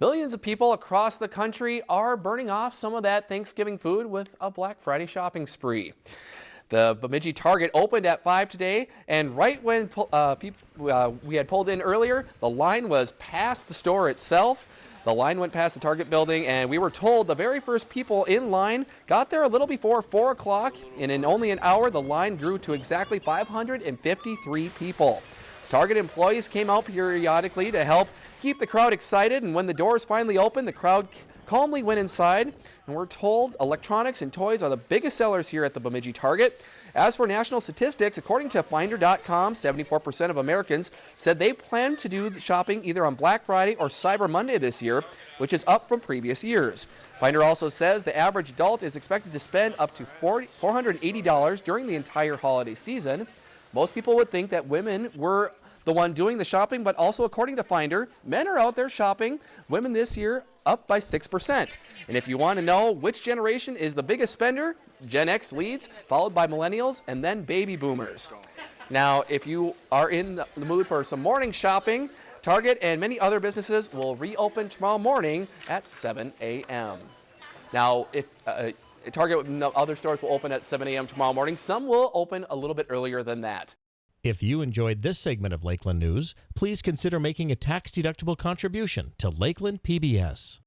Millions of people across the country are burning off some of that Thanksgiving food with a Black Friday shopping spree. The Bemidji Target opened at 5 today, and right when uh, uh, we had pulled in earlier, the line was past the store itself. The line went past the Target building, and we were told the very first people in line got there a little before 4 o'clock, and in only an hour, the line grew to exactly 553 people. Target employees came out periodically to help keep the crowd excited, and when the doors finally opened, the crowd calmly went inside, and we're told electronics and toys are the biggest sellers here at the Bemidji Target. As for national statistics, according to Finder.com, 74% of Americans said they plan to do shopping either on Black Friday or Cyber Monday this year, which is up from previous years. Finder also says the average adult is expected to spend up to $480 during the entire holiday season. Most people would think that women were the one doing the shopping, but also according to Finder, men are out there shopping. Women this year up by 6%. And if you want to know which generation is the biggest spender, Gen X leads, followed by millennials, and then baby boomers. Now, if you are in the mood for some morning shopping, Target and many other businesses will reopen tomorrow morning at 7 a.m. Now, if uh, Target and other stores will open at 7 a.m. tomorrow morning, some will open a little bit earlier than that. If you enjoyed this segment of Lakeland News, please consider making a tax-deductible contribution to Lakeland PBS.